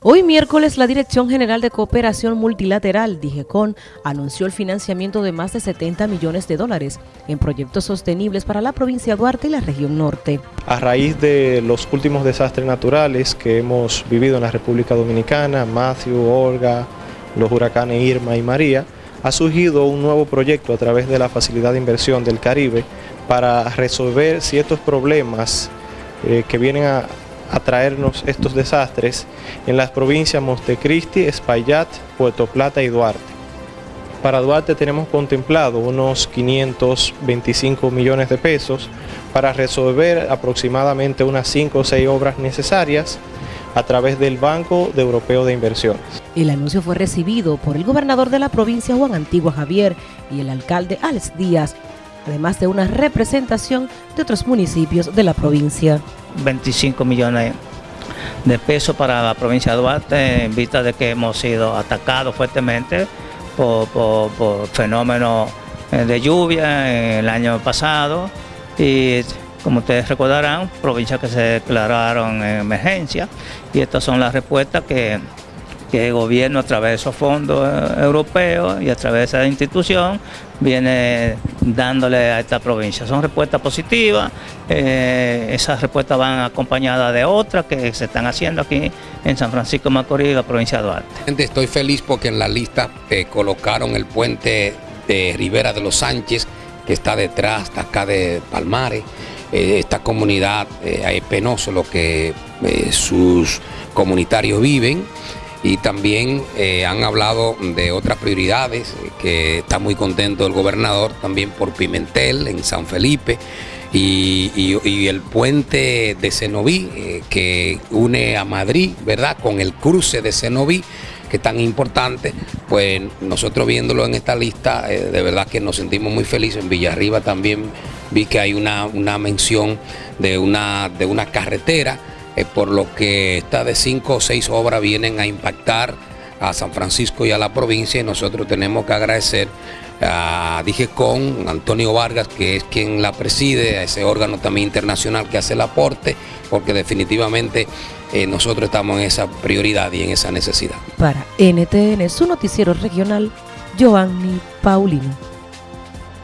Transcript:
Hoy miércoles la Dirección General de Cooperación Multilateral, DIGECON, anunció el financiamiento de más de 70 millones de dólares en proyectos sostenibles para la provincia de Duarte y la región norte. A raíz de los últimos desastres naturales que hemos vivido en la República Dominicana, Matthew, Olga, los huracanes Irma y María, ha surgido un nuevo proyecto a través de la Facilidad de Inversión del Caribe para resolver ciertos problemas eh, que vienen a a traernos estos desastres en las provincias Montecristi, Espaillat, Puerto Plata y Duarte. Para Duarte tenemos contemplado unos 525 millones de pesos para resolver aproximadamente unas 5 o 6 obras necesarias a través del Banco Europeo de Inversiones. El anuncio fue recibido por el gobernador de la provincia Juan Antigua Javier y el alcalde Alex Díaz, además de una representación de otros municipios de la provincia. 25 millones de pesos para la provincia de Duarte en vista de que hemos sido atacados fuertemente por, fenómenos eh, de lluvia el año pasado. Y como ustedes recordarán, provincias que se declararon en emergencia. Y estas son las respuestas que que el gobierno a través de esos fondos eh, europeos y a través de esa institución viene dándole a esta provincia. Son respuestas positivas, eh, esas respuestas van acompañadas de otras que se están haciendo aquí en San Francisco de Macorís, la provincia de Duarte. Estoy feliz porque en la lista eh, colocaron el puente de Rivera de los Sánchez, que está detrás de acá de Palmares. esta comunidad es penoso lo que sus comunitarios viven y también eh, han hablado de otras prioridades, que está muy contento el gobernador también por Pimentel en San Felipe y, el puente de Cenoví eh, que une a Madrid, ¿verdad? Con el cruce de Cenoví que es tan importante, pues nosotros viéndolo en esta lista, eh, de verdad que nos sentimos muy felices. En Villarriba también vi que hay una, una mención de una, de una carretera eh, por lo que estas de cinco o seis obras vienen a impactar a San Francisco y a la provincia y nosotros tenemos que agradecer a Dije con Antonio Vargas, que es quien la preside, a ese órgano también internacional que hace el aporte, porque definitivamente eh, nosotros estamos en esa prioridad y en esa necesidad. Para NTN, su noticiero regional, Giovanni Paulino.